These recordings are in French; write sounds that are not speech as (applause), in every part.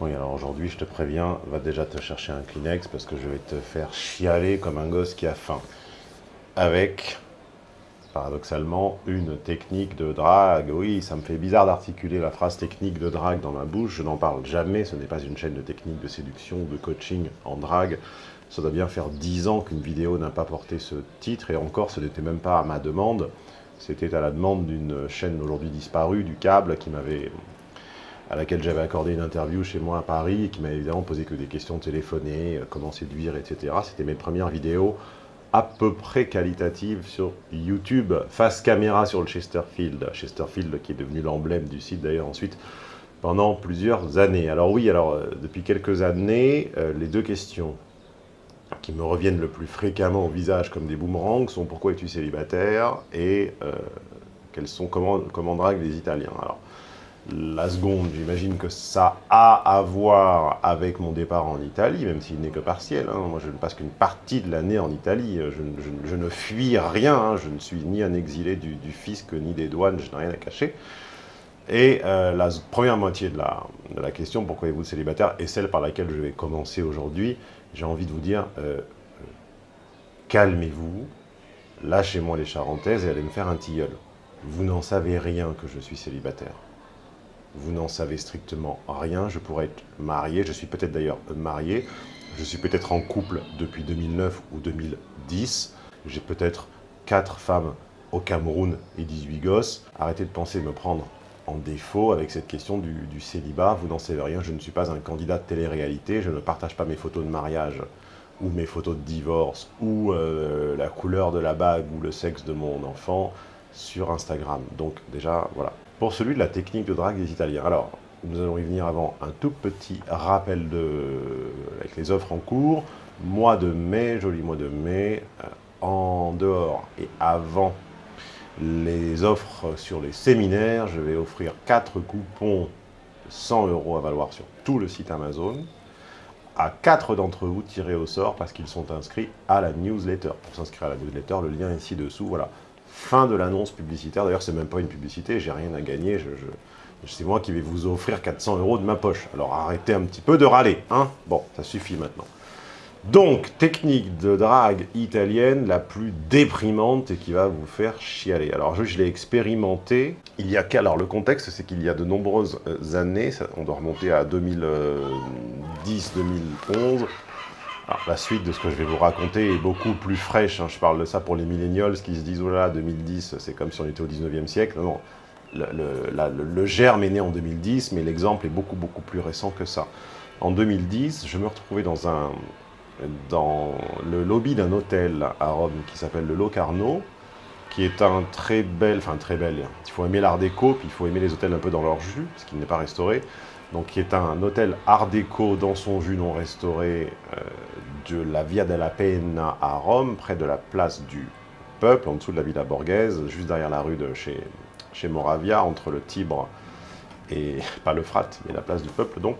Oui, alors aujourd'hui, je te préviens, va déjà te chercher un Kleenex parce que je vais te faire chialer comme un gosse qui a faim. Avec, paradoxalement, une technique de drague. Oui, ça me fait bizarre d'articuler la phrase technique de drague dans ma bouche. Je n'en parle jamais. Ce n'est pas une chaîne de technique de séduction, de coaching en drague. Ça doit bien faire 10 ans qu'une vidéo n'a pas porté ce titre. Et encore, ce n'était même pas à ma demande. C'était à la demande d'une chaîne aujourd'hui disparue, du câble, qui m'avait à laquelle j'avais accordé une interview chez moi à Paris et qui m'a évidemment posé que des questions téléphonées, euh, comment séduire, etc. C'était mes premières vidéos à peu près qualitatives sur YouTube, face caméra sur le Chesterfield. Chesterfield qui est devenu l'emblème du site d'ailleurs ensuite pendant plusieurs années. Alors oui, alors euh, depuis quelques années, euh, les deux questions qui me reviennent le plus fréquemment au visage comme des boomerangs sont pourquoi es-tu célibataire et quels sont comment, comment draguent les Italiens? Alors, la seconde, j'imagine que ça a à voir avec mon départ en Italie, même s'il n'est que partiel. Hein. Moi, je ne passe qu'une partie de l'année en Italie. Je, ne fuis rien. Hein. Je ne suis ni un exilé du, fisc, ni des douanes. Je n'ai rien à cacher. Et euh, la première moitié de la, question, pourquoi êtes-vous célibataire, est celle par laquelle je vais commencer aujourd'hui. J'ai envie de vous dire, euh, euh, calmez-vous, lâchez-moi les charentaises et allez me faire un tilleul. Vous n'en savez rien que je suis célibataire vous n'en savez strictement rien. Je pourrais être marié, je suis peut-être d'ailleurs marié, je suis peut-être en couple depuis 2009 ou 2010. J'ai peut-être 4 femmes au Cameroun et 18 gosses. Arrêtez de penser me prendre en défaut avec cette question du, célibat. Vous n'en savez rien, je ne suis pas un candidat de télé-réalité, je ne partage pas mes photos de mariage ou mes photos de divorce, ou euh, la couleur de la bague, ou le sexe de mon enfant sur Instagram. Donc déjà, voilà, pour celui de la technique de drague des Italiens. Alors, nous allons y venir avant un tout petit rappel de, avec les offres en cours. Mois de mai, joli mois de mai, euh, en dehors et avant les offres sur les séminaires, je vais offrir 4 coupons de 100 euros à valoir sur tout le site Amazon à 4 d'entre vous tirés au sort parce qu'ils sont inscrits à la newsletter. Pour s'inscrire à la newsletter, le lien est ci-dessous, voilà. Fin de l'annonce publicitaire. D'ailleurs, c'est même pas une publicité, j'ai rien à gagner. C'est moi qui vais vous offrir 400 euros de ma poche. Alors arrêtez un petit peu de râler, hein Bon, ça suffit maintenant. Donc, technique de drague italienne la plus déprimante et qui va vous faire chialer. Alors, je, l'ai expérimenté il y a. Alors, le contexte, c'est qu'il y a de nombreuses années, on doit remonter à 2010-2011, la suite de ce que je vais vous raconter est beaucoup plus fraîche. Hein. Je parle de ça pour les millennials qui se disent « Oh là, 2010, c'est comme si on était au 19e siècle ». Non, le, germe est né en 2010, mais l'exemple est beaucoup, beaucoup plus récent que ça. En 2010, je me retrouvais dans, un, dans le lobby d'un hôtel à Rome qui s'appelle le Locarno, qui est un très bel, enfin très bel, il faut aimer l'art déco, puis il faut aimer les hôtels un peu dans leur jus, parce qu'il n'est pas restauré, donc qui est un hôtel art déco dans son jus non restauré euh, de la Via della Pena à Rome, près de la place du Peuple, en dessous de la Villa Borghese, juste derrière la rue de chez, chez Moravia, entre le Tibre et, (laughs) pas le Frat, mais la place du Peuple donc.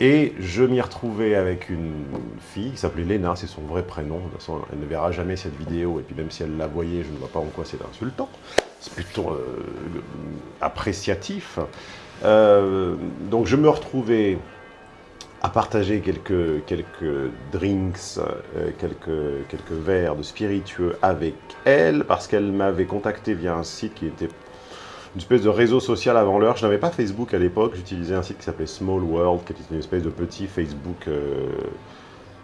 Et je m'y retrouvais avec une fille qui s'appelait Léna, c'est son vrai prénom. De toute façon, elle ne verra jamais cette vidéo, et puis même si elle la voyait, je ne vois pas en quoi c'est insultant. C'est plutôt euh, appréciatif. Euh, donc je me retrouvais à partager quelques, quelques drinks, euh, quelques, quelques verres de spiritueux avec elle, parce qu'elle m'avait contacté via un site qui était une espèce de réseau social avant l'heure. Je n'avais pas Facebook à l'époque, j'utilisais un site qui s'appelait Small World, qui était une espèce de petit Facebook euh,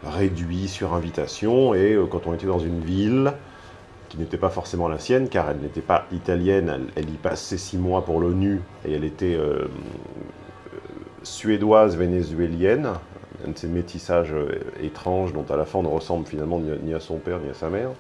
réduit sur invitation. Et quand on était dans une ville, qui n'était pas forcément la sienne, car elle n'était pas italienne, elle, y passait six mois pour l'ONU, et elle était euh, euh, suédoise vénézuélienne, un de ces métissages euh, étranges dont à la fin on ne ressemble finalement ni à son père ni à sa mère.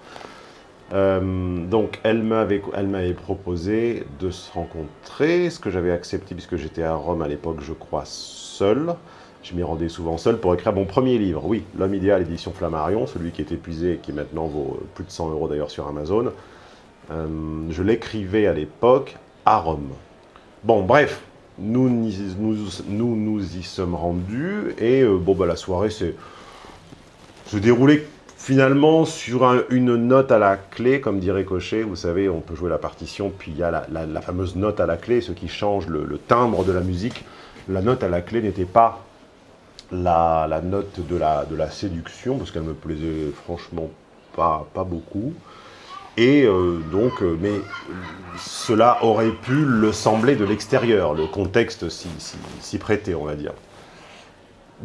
donc elle m'avait proposé de se rencontrer, ce que j'avais accepté puisque j'étais à Rome à l'époque, je crois, seul. Je m'y rendais souvent seul pour écrire mon premier livre. Oui, L'homme idéal, édition Flammarion, celui qui est épuisé et qui maintenant vaut euh, plus de 100 euros d'ailleurs sur Amazon. Euh, je l'écrivais à l'époque à Rome. Bon, bref, nous nous, nous, nous y sommes rendus et euh, bon, bah, la soirée s'est déroulée finalement sur une note à la clé, comme dirait Cochet. Vous savez, on peut jouer la partition, puis il y a la, fameuse note à la clé, ce qui change le timbre de la musique. La note à la clé n'était pas la, note de la, de la séduction, parce qu'elle me plaisait franchement pas, pas beaucoup. Et euh, donc, euh, mais cela aurait pu le sembler de l'extérieur, le contexte s'y prêtait, on va dire.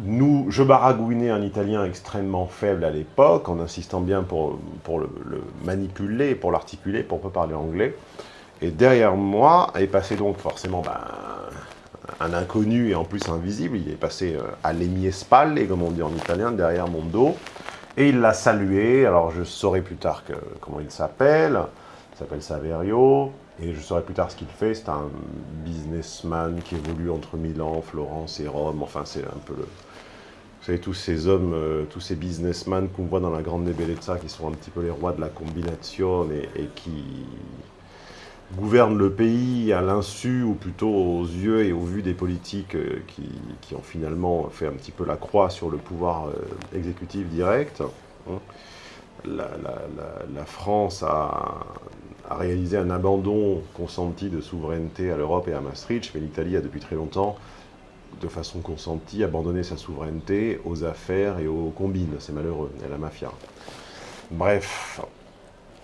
Nous, je baragouinais un italien extrêmement faible à l'époque, en insistant bien pour, pour le, le manipuler, pour l'articuler, pour pas parler anglais. Et derrière moi est passé donc forcément ben, un inconnu et en plus invisible. Il est passé euh, à spalle, comme on dit en italien, derrière mon dos. Et il l'a salué. Alors je saurai plus tard comment il s'appelle. Il s'appelle Saverio. Et je saurai plus tard ce qu'il fait. C'est un businessman qui évolue entre Milan, Florence et Rome. Enfin, c'est un peu le... Vous savez, tous ces hommes, euh, tous ces businessmen qu'on voit dans la Grande Bellezza, qui sont un petit peu les rois de la combination et, et qui gouvernent le pays à l'insu, ou plutôt aux yeux et au vu des politiques euh, qui, qui, ont finalement fait un petit peu la croix sur le pouvoir euh, exécutif direct. Hein. La, France a, réalisé un abandon consenti de souveraineté à l'Europe et à Maastricht, mais l'Italie a depuis très longtemps, de façon consentie, abandonné sa souveraineté aux affaires et aux combines. C'est malheureux, et la mafia. Bref,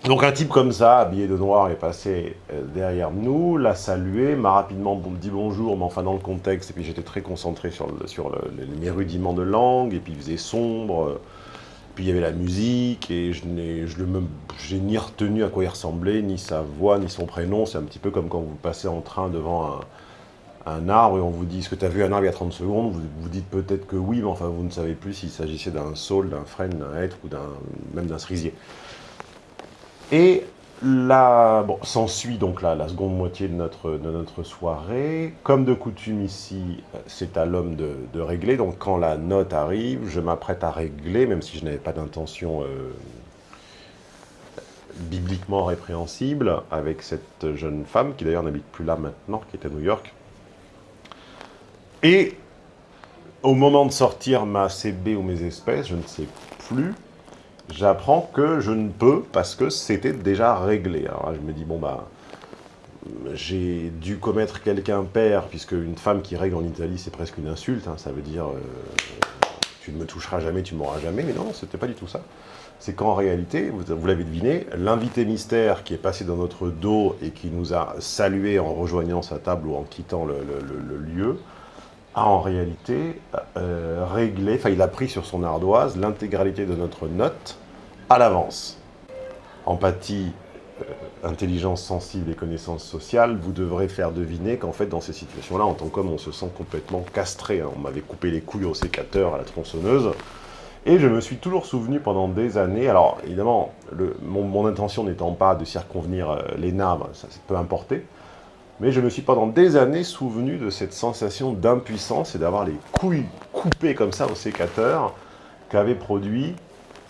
donc un type comme ça, habillé de noir, est passé euh, derrière nous, l'a salué, m'a rapidement dit bonjour, mais enfin dans le contexte, et puis j'étais très concentré sur, sur mes rudiments de langue, et puis il faisait sombre, puis il y avait la musique, et je n'ai ni retenu à quoi il ressemblait, ni sa voix, ni son prénom, c'est un petit peu comme quand vous passez en train devant un, un arbre, et on vous dit, est-ce que tu as vu un arbre il y a 30 secondes Vous, vous dites peut-être que oui, mais enfin vous ne savez plus s'il s'agissait d'un saule, d'un frêne, d'un hêtre, ou même d'un cerisier. Et là, bon, s'ensuit donc la, la, seconde moitié de notre, de notre soirée. Comme de coutume ici, c'est à l'homme de, régler. Donc quand la note arrive, je m'apprête à régler, même si je n'avais pas d'intention euh, bibliquement répréhensible, avec cette jeune femme, qui d'ailleurs n'habite plus là maintenant, qui est à New York. Et au moment de sortir ma CB ou mes espèces, je ne sais plus, j'apprends que je ne peux parce que c'était déjà réglé. Alors je me dis, bon bah, j'ai dû commettre quelqu'un père, puisque une femme qui règle en Italie, c'est presque une insulte, hein, ça veut dire, euh, tu ne me toucheras jamais, tu m'auras jamais, mais non, c'était pas du tout ça. C'est qu'en réalité, vous, l'avez deviné, l'invité mystère qui est passé dans notre dos et qui nous a salué en rejoignant sa table ou en quittant le lieu, a en réalité euh, réglé, enfin il a pris sur son ardoise l'intégralité de notre note à l'avance. Empathie, euh, intelligence sensible et connaissance sociale, vous devrez faire deviner qu'en fait dans ces situations-là, en tant qu'homme, on se sent complètement castré. Hein. On m'avait coupé les couilles au sécateur, à la tronçonneuse, et je me suis toujours souvenu pendant des années, alors évidemment, mon, intention n'étant pas de circonvenir euh, les naves, ça peut importer, mais je me suis pendant des années souvenu de cette sensation d'impuissance et d'avoir les couilles coupées comme ça au sécateur qu'avait produit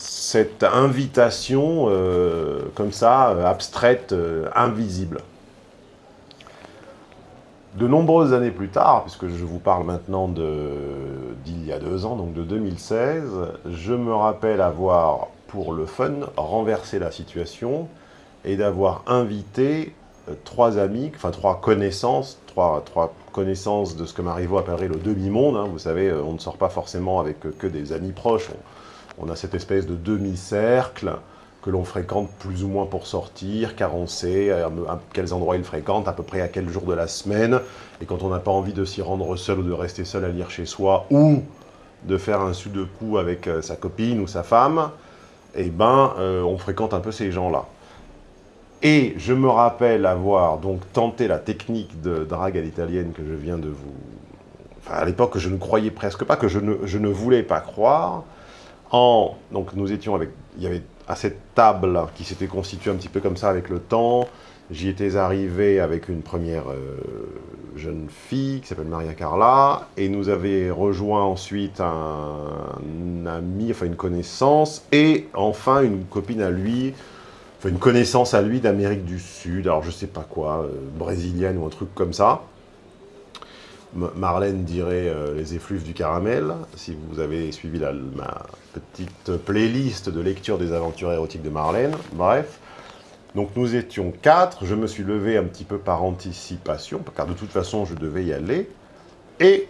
cette invitation euh, comme ça, euh, abstraite, euh, invisible. De nombreuses années plus tard, puisque je vous parle maintenant d'il y a deux ans, donc de 2016, je me rappelle avoir, pour le fun, renversé la situation et d'avoir invité trois amis, enfin trois connaissances, trois, trois connaissances de ce que Marivaux appellerait le demi-monde. Hein. Vous savez, euh, on ne sort pas forcément avec que des amis proches. On, a cette espèce de demi-cercle que l'on fréquente plus ou moins pour sortir, car on sait à, quels endroits il fréquente, à peu près à quel jour de la semaine. Et quand on n'a pas envie de s'y rendre seul ou de rester seul à lire chez soi, ou de faire un sou de coup avec euh, sa copine ou sa femme, eh ben, euh, on fréquente un peu ces gens-là. Et je me rappelle avoir donc tenté la technique de drague à l'italienne que je viens de vous... Enfin, à l'époque, je ne croyais presque pas, que je ne, je ne voulais pas croire. En... Donc nous étions avec... Il y avait à cette table qui s'était constituée un petit peu comme ça avec le temps. J'y étais arrivé avec une première euh, jeune fille qui s'appelle Maria Carla, et nous avait rejoint ensuite un, un ami, enfin une connaissance, et enfin une copine à lui, une connaissance à lui d'Amérique du Sud, alors je sais pas quoi, euh, brésilienne ou un truc comme ça. Marlène dirait euh, les effluves du caramel, si vous avez suivi la, ma petite playlist de lecture des aventures érotiques de Marlène. Bref, donc nous étions quatre, je me suis levé un petit peu par anticipation, car de toute façon je devais y aller, et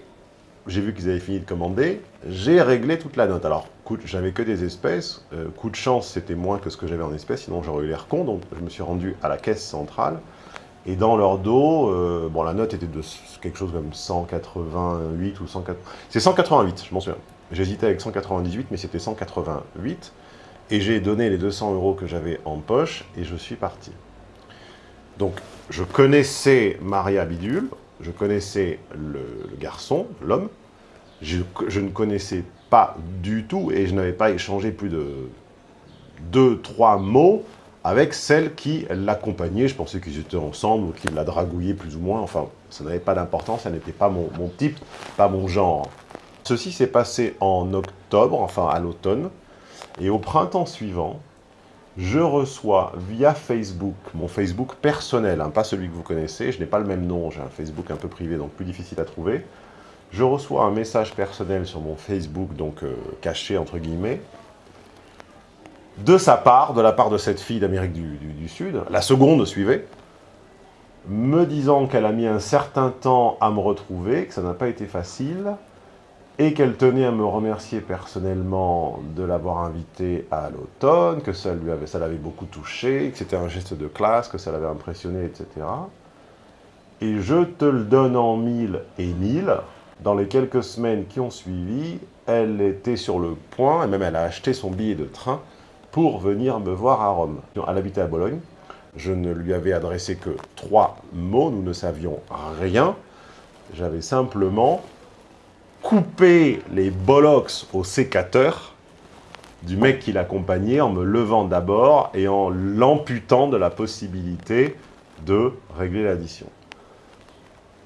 j'ai vu qu'ils avaient fini de commander, j'ai réglé toute la note. Alors, j'avais que des espèces, euh, coup de chance, c'était moins que ce que j'avais en espèces, sinon j'aurais eu l'air con, donc je me suis rendu à la caisse centrale, et dans leur dos, euh, bon, la note était de quelque chose comme 188 ou 180... C'est 188, je m'en souviens. J'hésitais avec 198, mais c'était 188. Et j'ai donné les 200 euros que j'avais en poche, et je suis parti. Donc, je connaissais Maria Bidule, je connaissais le, garçon, l'homme, je, ne connaissais pas du tout, et je n'avais pas échangé plus de deux, trois mots avec celle qui l'accompagnait. Je pensais qu'ils étaient ensemble ou qu'ils la dragouillaient plus ou moins. Enfin, ça n'avait pas d'importance, ça n'était pas mon, mon, type, pas mon genre. Ceci s'est passé en octobre, enfin à l'automne. Et au printemps suivant, je reçois via Facebook, mon Facebook personnel, hein, pas celui que vous connaissez, je n'ai pas le même nom, j'ai un Facebook un peu privé, donc plus difficile à trouver. Je reçois un message personnel sur mon Facebook, donc euh, caché entre guillemets, de sa part, de la part de cette fille d'Amérique du, Sud, la seconde suivait, me disant qu'elle a mis un certain temps à me retrouver, que ça n'a pas été facile, et qu'elle tenait à me remercier personnellement de l'avoir invité à l'automne, que ça lui avait, ça l'avait beaucoup touché, que c'était un geste de classe, que ça l'avait impressionné, etc. Et je te le donne en mille et mille, dans les quelques semaines qui ont suivi, elle était sur le point, et même elle a acheté son billet de train pour venir me voir à Rome. Elle habitait à Bologne, je ne lui avais adressé que trois mots, nous ne savions rien, j'avais simplement couper les bollocks au sécateur du mec qui l'accompagnait en me levant d'abord et en l'amputant de la possibilité de régler l'addition.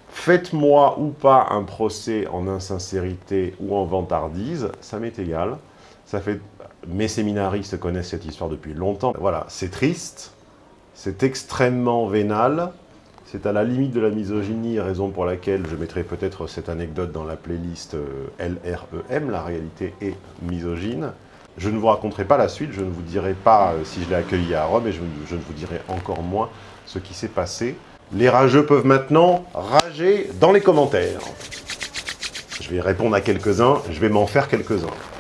Faites-moi ou pas un procès en insincérité ou en vantardise, ça m'est égal. Ça fait... Mes séminaristes connaissent cette histoire depuis longtemps. Voilà, c'est triste, c'est extrêmement vénal, c'est à la limite de la misogynie, raison pour laquelle je mettrai peut-être cette anecdote dans la playlist euh, LREM, la réalité est misogyne. Je ne vous raconterai pas la suite, je ne vous dirai pas euh, si je l'ai accueilli à Rome, et je, je ne vous dirai encore moins ce qui s'est passé. Les rageux peuvent maintenant rager dans les commentaires. Je vais répondre à quelques-uns, je vais m'en faire quelques-uns.